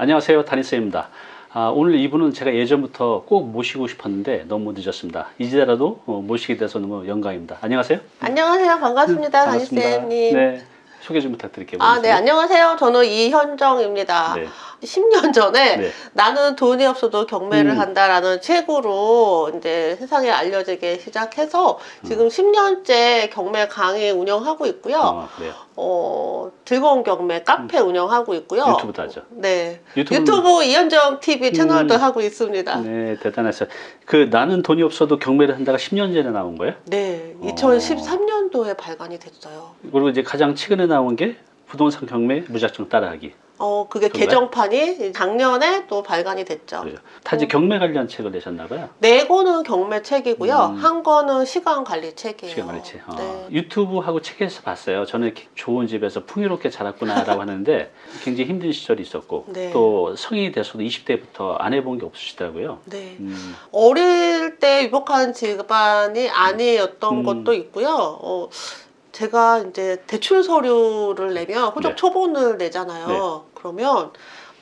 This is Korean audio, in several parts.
안녕하세요 다니쌤입니다 아, 오늘 이분은 제가 예전부터 꼭 모시고 싶었는데 너무 늦었습니다 이제라도 어, 모시게 돼서 너무 영광입니다 안녕하세요 안녕하세요. 반갑습니다. 반갑습니다. 다니쌤님. 네 소개 좀 부탁드릴게요 아, 네. 안녕하세요. 저는 이현정입니다. 네. 10년 전에 네. 나는 돈이 없어도 경매를 음. 한다라는 책으로 이제 세상에 알려지게 시작해서 지금 10년째 경매 강의 운영하고 있고요. 어, 그래요 어, 즐거운 경매 카페 운영하고 있고요. 음. 유튜브도 하죠 네. 유튜브는- 유튜브 이현정 TV 채널도 음. 하고 있습니다. 네. 네 대단하세요 그 나는 돈이 없어도 경매를 한다가 10년 전에 나온 거예요 2013년 도에 발간이 됐어요. 그리고 이제 가장 최근에 나온 게 부동산 경매 무작정 따라하기 어, 그게 그런가요? 개정판이 작년에 또 발간이 됐죠. 그래요 타지 경매 관련 책을 내셨나 봐요 네 권은 경매 책이고요. 음. 한 권은 시간 관리 책이에요. 시간 관리 책. 어. 네. 유튜브하고 책에서 봤어요. 저는 좋은 집에서 풍요롭게 자랐구나라고 하는데 굉장히 힘든 시절이 있었고 네. 또 성인이 돼서도 20대부터 안 해본 게 없으시더라고요. 네. 음, 어릴 때 유복한 집안이 아니었던 음. 것도 있고요. 어, 제가 이제 대출 서류를 내면 호적 네. 초본을 내잖아요. 그러면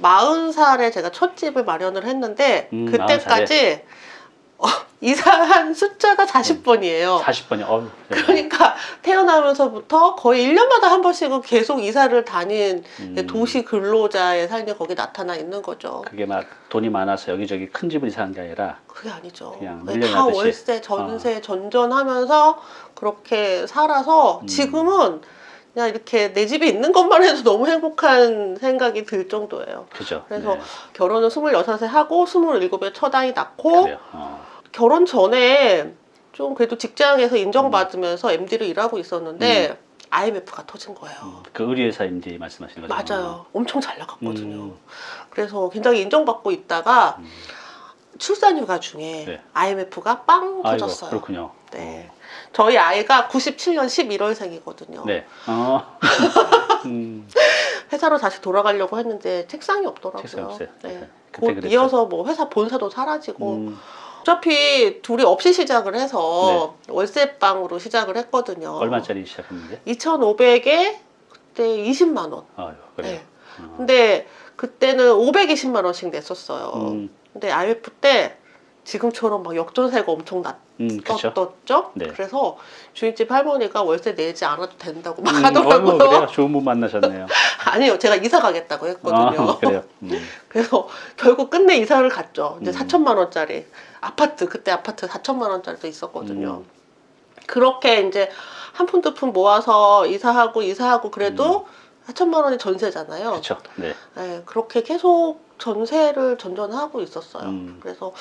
40살에 제가 첫 집을 마련을 했는데 음, 그때까지 어, 이사한 숫자가 40번이에요. 40번이 어. 네. 그러니까 태어나면서부터 거의 1년마다 한 번씩은 계속 이사를 다닌 음, 도시 근로자의 삶이 거기 나타나 있는 거죠. 그게 막 돈이 많아서 여기저기 큰 집을 이사한 게 아니라 그게 아니죠. 그냥 네. 다 월세, 전세, 전전하면서 그렇게 살아서 음. 지금은 그냥 이렇게 내 집에 있는 것만 해도 너무 행복한 생각이 들 정도예요. 그죠. 그래서 네. 결혼을 26에 하고 27에 첫 아이 낳고 그래요. 어. 결혼 전에 좀 그래도 직장에서 인정받으면서 MD로 일하고 있었는데 IMF가 터진 거예요. 음, 그 의리회사 MD 말씀하시는 거죠. 맞아요. 엄청 잘 나갔거든요. 음. 그래서 굉장히 인정받고 있다가 음. 출산휴가 중에 네. IMF가 빵 터졌어요. 그렇군요. 네. 저희 아이가 97년 11월생이거든요. 네. 어. 음, 회사로 다시 돌아가려고 했는데 책상이 없더라고요. 책상이 없어요. 네. 네. 곧. 이어서 뭐 회사 본사도 사라지고 음, 어차피 둘이 없이 시작을 해서 월세방으로 시작을 했거든요. 네. 얼마짜리 시작했는데? 2,500에 그때 20만 원. 아유, 그래요. 네. 어. 근데 그때는 520만 원씩 냈었어요. 음, 근데 IMF 때 지금처럼 막 역전세가 엄청 음, 그렇죠. 났었죠. 네. 그래서 주인집 할머니가 월세 내지 않아도 된다고 막 음, 하더라고요. 그래요. 좋은 분 만나셨네요. 아니요, 제가 이사 가겠다고 했거든요. 아, 그래요. 음. 그래서 결국 끝내 이사를 갔죠. 이제 음. 4천만 원짜리 아파트 그때 아파트 4천만 원짜리도 있었거든요. 음. 그렇게 이제 한 푼 두 푼 모아서 이사하고 이사하고 그래도 4천만 원이 전세잖아요. 음. 그렇죠. 네. 네, 그렇게 계속 전세를 전전하고 있었어요. 음. 그래서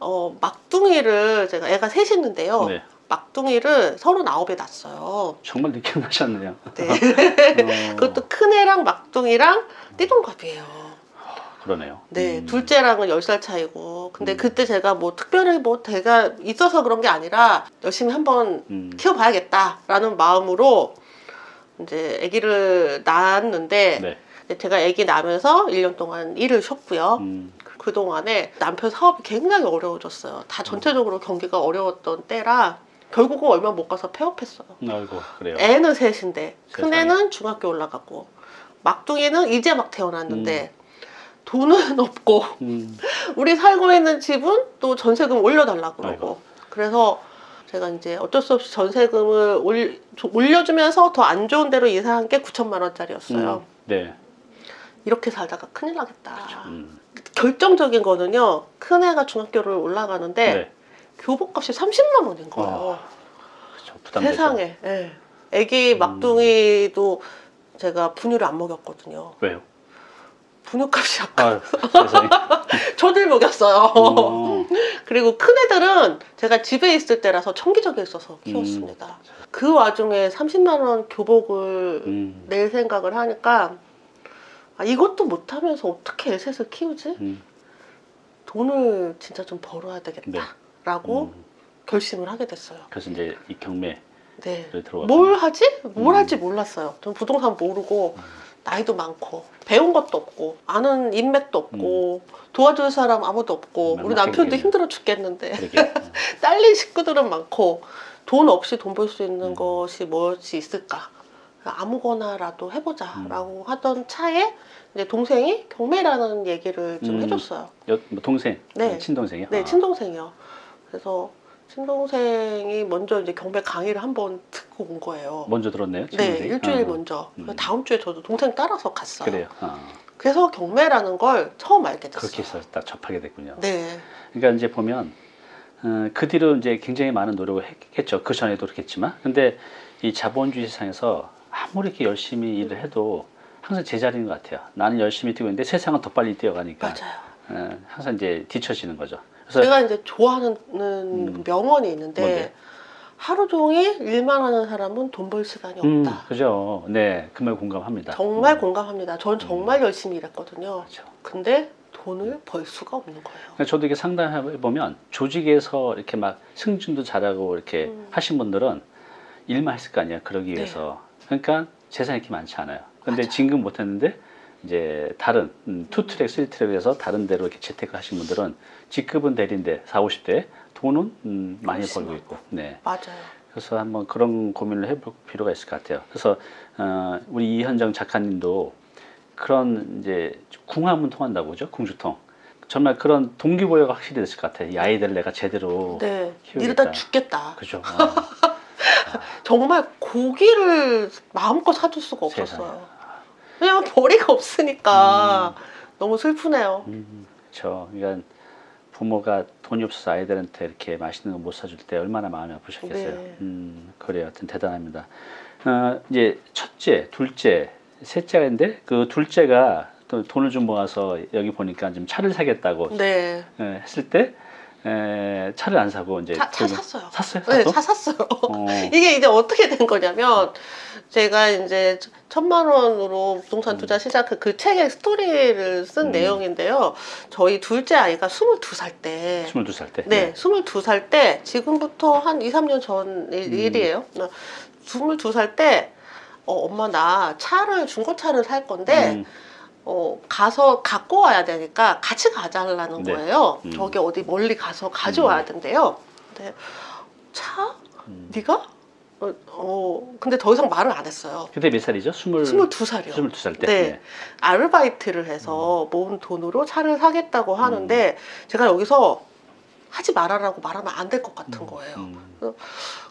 어, 막둥이를 제가 애가 셋 있는데요. 네. 막둥이를 39에 낳았어요. 정말 늦게 나셨네요. 네. 어, 그것도 큰 애랑 막둥이랑 띠동갑이에요. 그러네요. 네, 음. 둘째랑은 10살 차이고. 근데 음. 그때 제가 뭐 특별히 뭐 대가 있어서 그런 게 아니라 열심히 한번 음. 키워봐야겠다라는 마음으로 이제 아기를 낳았는데 네. 제가 아기 낳으면서 1년 동안 일을 쉬었고요. 음. 그동안에 남편 사업이 굉장히 어려워졌어요. 다 전체적으로 경기가 어려웠던 때라 결국은 얼마 못 가서 폐업했어요. 아이고 그래요. 애는 셋인데 큰 세상에. 애는 중학교 올라가고 막둥이는 이제 막 태어났는데 돈은 없고 음. 우리 살고 있는 집은 또 전세금 올려달라 그러고 아이고. 그래서 제가 이제 어쩔 수 없이 전세금을 올, 올려주면서 더 안 좋은 데로 이사한 게 9천만 원짜리였어요. 음. 네. 이렇게 살다가 큰일 나겠다. 음. 결정적인 거는요. 큰 애가 중학교를 올라가는데 네. 교복값이 30만 원인 거예요. 부담되죠. 세상에. 예. 애기 음. 막둥이도 제가 분유를 안 먹였거든요. 왜요? 분유값이 약간. 저들 먹였어요. 어. 그리고 큰 애들은 제가 집에 있을 때라서 청기적에 있어서 키웠습니다. 그 와중에 30만 원 교복을 음. 낼 생각을 하니까 아, 이것도 못하면서 어떻게 애셋을 키우지? 음. 돈을 진짜 좀 벌어야 되겠다라고 음. 결심을 하게 됐어요. 그래서 이제 이 경매를 네. 뭘 하지? 뭘 음. 할지 몰랐어요. 전 부동산 모르고 나이도 많고 배운 것도 없고 아는 인맥도 없고 도와줄 사람 아무도 없고 우리 음. 남편도. 힘들어 죽겠는데. 음. 딸린 식구들은 많고 돈 없이 돈 벌 수 있는 음. 것이 무엇이 있을까 아무거나라도 해보자라고 하던 차에 이제 동생이 경매라는 얘기를 좀 음. 해줬어요. 여, 뭐 동생, 네. 친동생이요? 네, 아. 친동생이요. 그래서 친동생이 먼저 이제 경매 강의를 한번 듣고 온 거예요. 먼저 들었네요. 네, 친동생이? 일주일 아. 먼저. 음. 다음 주에 저도 동생 따라서 갔어요. 그래요. 아. 그래서 경매라는 걸 처음 알게 됐어요. 그렇게 해서 딱 접하게 됐군요. 네, 그러니까 이제 보면 어, 그 뒤로 이제 굉장히 많은 노력을 했 겠죠. 그 전에도 그렇겠지만, 근데 이 자본주의 세상에서 아무리 이렇게 열심히 일을 해도 항상 제자리인 것 같아요. 나는 열심히 뛰고 있는데 세상은 더 빨리 뛰어가니까 맞아요. 어, 항상 이제 뒤처지는 거죠. 그래서 제가 이제 좋아하는 음. 명언이 있는데 뭔데? 하루 종일 일만 하는 사람은 돈 벌 시간이 음, 없다. 그죠. 네, 그 말 공감합니다. 정말 음, 공감합니다. 전 정말 열심히 일했거든요. 그렇죠. 근데 돈을 벌 수가 없는 거예요. 그러니까 저도 이렇게 상담해 보면 조직에서 이렇게 막 승진도 잘하고 이렇게 음. 하신 분들은 일만 했을 거 아니야. 그러기 네. 위해서. 그러니까 재산이 이렇게 많지 않아요. 근데 맞아요. 진급 못 했는데 이제 다른 음, 투트랙, 쓰리트랙에서 다른 데로 이렇게 재테크 하신 분들은 직급은 대리인데 4, 50대 돈은 음, 많이 벌고 있고. 네. 맞아요. 그래서 한번 그런 고민을 해볼 필요가 있을 것 같아요. 그래서 어, 우리 이현정 작가님도 그런 이제 궁합은 통한다고 그죠? 궁주통. 정말 그런 동기부여가 확실히 됐을 것 같아요. 이 아이들을 내가 제대로 네, 키우겠다. 이러다 죽겠다. 그죠? 어. 정말 고기를 마음껏 사줄 수가 세상에. 없었어요. 왜냐면 벌이가 없으니까 너무 슬프네요. 음, 그렇죠. 그러니까 부모가 돈이 없어서 아이들한테 이렇게 맛있는 거 못 사줄 때 얼마나 마음이 아프셨겠어요. 네. 음, 그래요. 하여튼 대단합니다. 어, 이제 첫째, 둘째, 셋째가 있는데 그 둘째가 또 돈을 좀 모아서 여기 보니까 좀 차를 사겠다고 네, 에, 했을 때 에, 차를 안 사고 이제 차, 차 샀어요. 샀어요? 네, 또? 차 샀어요. 어, 이게 이제 어떻게 된 거냐면 제가 이제 천만 원으로 부동산 투자 시작한 그 책의 스토리를 쓴 음. 내용인데요. 저희 둘째 아이가 22살 때 22살 때. 네, 22살 때 지금부터 한 2, 3년 전 일- 음. 일이에요. 22살 때 어, 엄마 나 차를 중고차를 살 건데 음, 어, 가서 갖고 와야 되니까 같이 가자라는 네. 거예요. 음. 저기 어디 멀리 가서 가져와야 된대요. 근데 차? 음. 네가? 어, 어, 근데 더 이상 말을 안 했어요. 그때 몇 살이죠? 20, 22살이요. 22살 때. 네. 아르바이트를 해서 음. 모은 돈으로 차를 사겠다고 하는데 제가 여기서 하지 말아라고 말하면 안 될 것 같은 거예요. 음,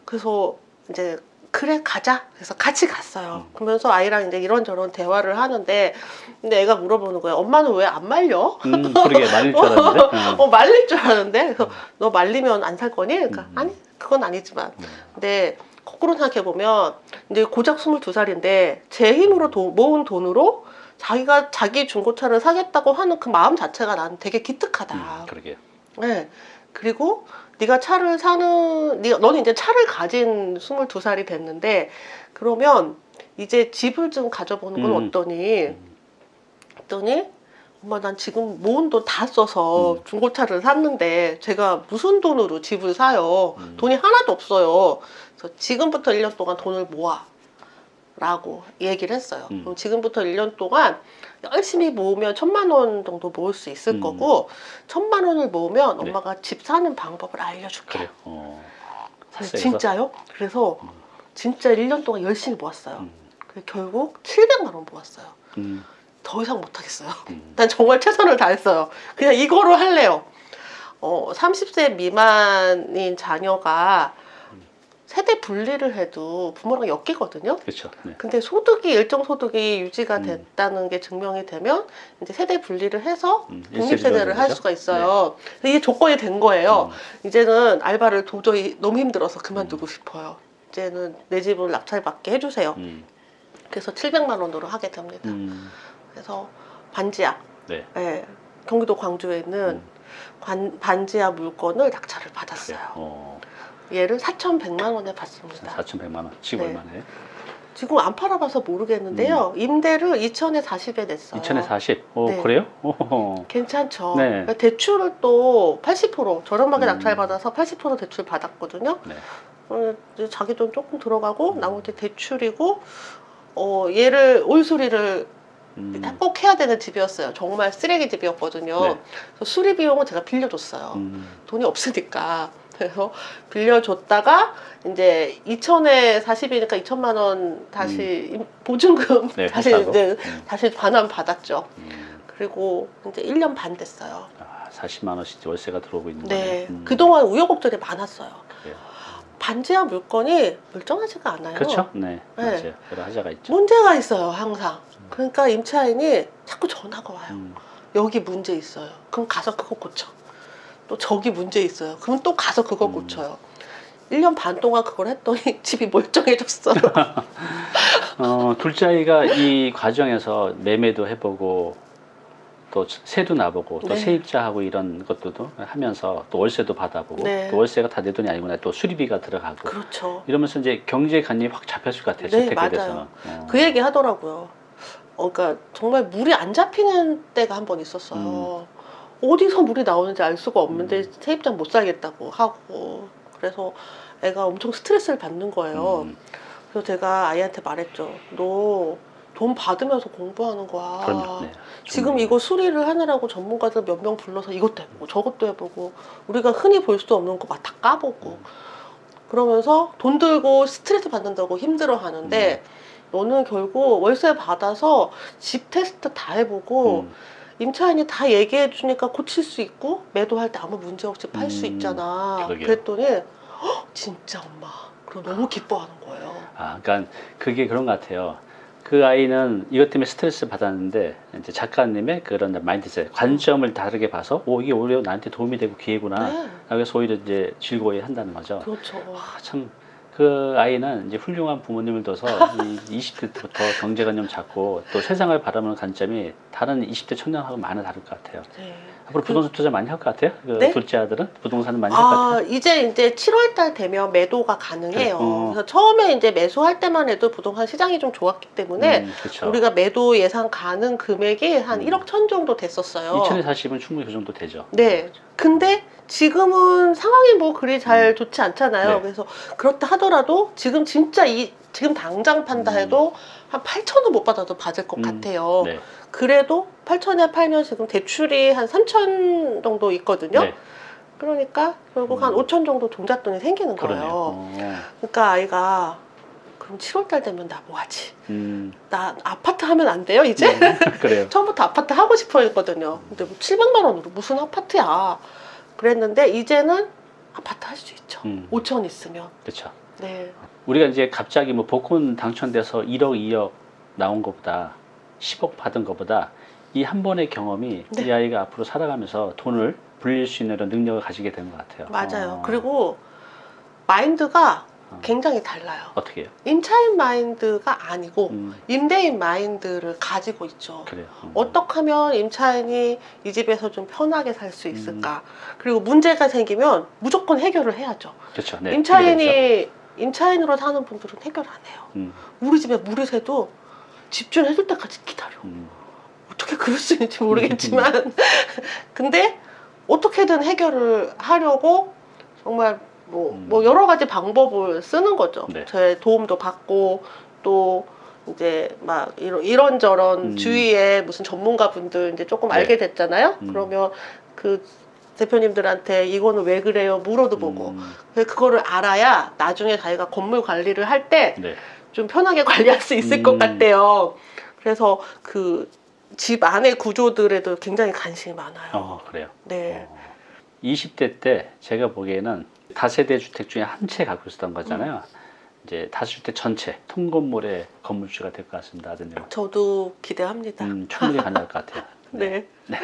그래서 이제 그래 가자. 그래서 같이 갔어요. 음. 그러면서 아이랑 이제 이런저런 대화를 하는데 근데 애가 물어보는 거예요. 엄마는 왜 안 말려? 음, 그러게 말릴 줄 알았는데. 음. 어 말릴 줄 알았는데 그래서 너 말리면 안 살 거니? 그러니까 음. 아니 그건 아니지만 음. 근데 거꾸로 생각해 보면 이제 고작 22살인데 제 힘으로 돈- 모은 돈으로 자기가 자기 중고차를 사겠다고 하는 그 마음 자체가 난 되게 기특하다. 음, 그러게요. 네. 그리고 네가 차를 사는 네가 너는 이제 차를 가진 22살이 됐는데 그러면 이제 집을 좀 가져보는 건 음. 어떠니? 음. 했더니 엄마 난 지금 모은 돈 다 써서 음. 중고차를 샀는데 제가 무슨 돈으로 집을 사요? 음. 돈이 하나도 없어요. 그래서 지금부터 1년 동안 돈을 모아. 라고 얘기를 했어요. 음. 그럼 지금부터 1년 동안 열심히 모으면 천만 원 정도 모을 수 있을 음. 거고 천만 원을 모으면 네. 엄마가 집 사는 방법을 알려줄게. 그래요. 어. 샀어요. 진짜요? 그래서 음. 진짜 1년 동안 열심히 모았어요. 음. 결국 700만 원 모았어요. 음. 더 이상 못하겠어요. 음. 난 정말 최선을 다했어요. 그냥 이거로 할래요. 어, 30세 미만인 자녀가 세대 분리를 해도 부모랑 엮이거든요. 그렇죠. 네. 근데 소득이 일정 소득이 유지가 음. 됐다는 게 증명이 되면 이제 세대 분리를 해서 음, 독립 세대를 할? 수가 있어요. 근데 이게 조건이 된 거예요. 음. 이제는 알바를 도저히 너무 힘들어서 그만두고 싶어요. 이제는 내 집을 낙찰받게 해주세요. 음. 그래서 700만 원으로 하게 됩니다. 음. 그래서 반지하, 네. 예, 경기도 광주에 있는 음. 관- 반지하 물건을 낙찰을 그래요. 받았어요. 어. 얘를 4,100만 원에 받습니다. 4,100만 원. 지금 네. 얼마네? 지금 안 팔아봐서 모르겠는데요. 임대를 2천에 40에 냈어요. 2천에 40. 오, 네. 그래요? 오. 괜찮죠. 네. 그러니까 대출을 또 80% 저렴하게 음. 낙찰받아서 80% 대출 받았거든요. 네. 어, 자기 돈 조금 들어가고 음. 나머지 대출이고 어, 얘를 올수리를 음. 꼭 해야 되는 집이었어요. 정말 쓰레기 집이었거든요. 네. 그래서 수리 비용은 제가 빌려줬어요. 음. 돈이 없으니까. 그래서 빌려줬다가 이제 2천에 40이니까 2천만 원 다시 임- 보증금 네, 다시? 이제 음. 다시 반환 받았죠. 음, 그리고 이제 1년 반 됐어요. 아, 40만 원씩 월세가 들어오고 있는 네. 거네. 음, 그동안 우여곡절이 많았어요. 그래요. 반지하 물건이 멀쩡하지가 않아요. 그렇죠? 네, 네. 맞아요. 여러 하자가 있죠. 문제가 있어요, 항상. 그러니까 임차인이 자꾸 전화가 와요. 음, 여기 문제 있어요. 그럼 가서 그거 고쳐. 또 저기 문제 있어요. 그럼 또 가서 그거 음. 고쳐요. 1년 반 동안 그걸 했더니 집이 멀쩡해졌어요. 어, 둘째 아이가 이 과정에서 매매도 해보고 또 세도 나보고 또 네. 세입자하고 이런 것들도 하면서 또 월세도 받아보고 네. 또 월세가 다 내 돈이 아니구나 또 수리비가 들어가고 그렇죠. 이러면서 이제 경제관념이 확 잡혔을 것 같아요. 네. 맞아요. 어. 그 얘기 하더라고요. 어, 그러니까 정말 물이 안 잡히는 때가 한 번 있었어요. 어디서 물이 나오는지 알 수가 없는데 음. 세입장 못 살겠다고 하고 그래서 애가 엄청 스트레스를 받는 거예요. 음, 그래서 제가 아이한테 말했죠. 너 돈 받으면서 공부하는 거야. 그럼요. 네. 지금. 이거 수리를 하느라고 전문가들 몇 명 불러서 이것도 해보고 저것도 해보고 우리가 흔히 볼 수 없는 거 막 다 까보고 음. 그러면서 돈 들고 스트레스 받는다고 힘들어 음. 하는데 너는 결국 월세 받아서 집 테스트 다 해보고 음, 임차인이 다 얘기해 주니까 고칠 수 있고 매도할 때 아무 문제 없이 팔수 음, 있잖아 그러게요. 그랬더니 "헉, 진짜 엄마 그럼 너무 기뻐하는 거예요 아, 그러니까 그게 그런 것 같아요. 그 아이는 이것 때문에 스트레스 받았는데 이제 작가님의 그런 마인드셋, 관점을 다르게 봐서 오 이게 오히려 나한테 도움이 되고 기회구나. 네 그래서 오히려 이제 즐거워해 한다는 거죠. 그렇죠 아, 참. 그 아이는 이제 훌륭한 부모님을 둬서 이 20대 때부터 경제관념 잡고 또 세상을 바라보는 관점이 다른 20대 청년하고 많이 다를 것 같아요. 네. 앞으로 부동산 투자 많이 할 것 같아요? 그 네? 둘째 아들은 부동산은 많이 할것 같아요? 아, 이제 이제 7월 달 되면 매도가 가능해요. 그래, 어. 그래서 처음에 이제 매수할 때만 해도 부동산 시장이 좀 좋았기 때문에 음, 그렇죠. 우리가 매도 예상 가능 금액이 한 음. 1억 천 정도 됐었어요. 2천에 40은 충분히 그 정도 되죠. 네. 근데 지금은 상황이 뭐 그리 잘 음. 좋지 않잖아요. 네. 그래서 그렇다 하더라도 지금 진짜 이 지금 당장 판다 음. 해도 한 8천은 못 받아도 받을 것 음. 같아요. 네. 그래도 8천에 팔면 지금 대출이 한 3천 정도 있거든요. 네. 그러니까 결국 한 음. 5천 정도 동잣돈이 생기는 그러네요. 거예요. 어. 그러니까 아이가 그럼 7월 달 되면 나 뭐 하지? 음, 나 아파트 하면 안 돼요, 이제? 음, 그래요. 처음부터 아파트 하고 싶어 했거든요. 근데 뭐 700만 원으로 무슨 아파트야. 그랬는데 이제는 아파트 할 수 있죠. 음. 5천 있으면. 그렇죠. 네. 우리가 이제 갑자기 뭐 복권 당첨돼서 1억, 2억 나온 것보다 10억 받은 것보다 이 한 번의 경험이 네. 이 아이가 앞으로 살아가면서 돈을 불릴 수 있는 이런 능력을 가지게 되는 것 같아요. 맞아요. 어, 그리고 마인드가 어. 굉장히 달라요. 어떻게 해요? 임차인 마인드가 아니고 음, 임대인 마인드를 가지고 있죠. 그래요. 음. 어떻게 하면 임차인이 이 집에서 좀 편하게 살 수 있을까? 음. 그리고 문제가 생기면 무조건 해결을 해야죠. 그렇죠. 네. 임차인이 임차인으로 사는 분들은 해결 안 해요. 음, 우리 집에 물이 새도 집주인해줄 때까지 기다려. 음, 어떻게 그럴 수 있는지 모르겠지만, 근데 어떻게든 해결을 하려고 정말 뭐, 음. 뭐 여러 가지 방법을 쓰는 거죠. 네. 제 도움도 받고 또 이제 막 이런 이런저런 음. 주위에 무슨 전문가분들 이제 조금 네. 알게 됐잖아요. 음. 그러면 그 대표님들한테 이거는 왜 그래요? 물어도 보고 음, 그거를 알아야 나중에 자기가 건물 관리를 할 때좀 네. 편하게 관리할 수 있을 음. 것 같아요. 그래서 그 집 안의 구조들에도 굉장히 관심이 많아요. 어, 그래요. 네. 어. 20대 때 제가 보기에는 다세대 주택 중에 한 채 갖고 있었던 거잖아요. 이제 다세주택 전체 통건물의 건물주가 될 것 같습니다, 아드님. 저도 기대합니다. 음, 충분히 가능할 것 같아요. 네. 네.